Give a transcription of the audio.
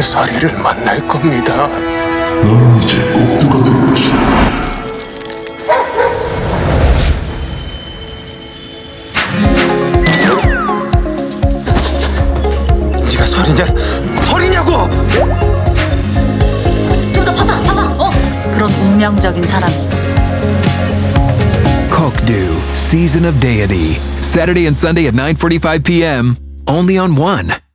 서리를 만날 겁니다. 너는 이제 꼭두가 될 것이다. 네가 설이냐? 설이냐고! 좀 더 봐봐, 봐봐. 어? 그런 운명적인 사람. Kokdu, Season of Deity. Saturday and Sunday at 9:45 p.m. Only on One.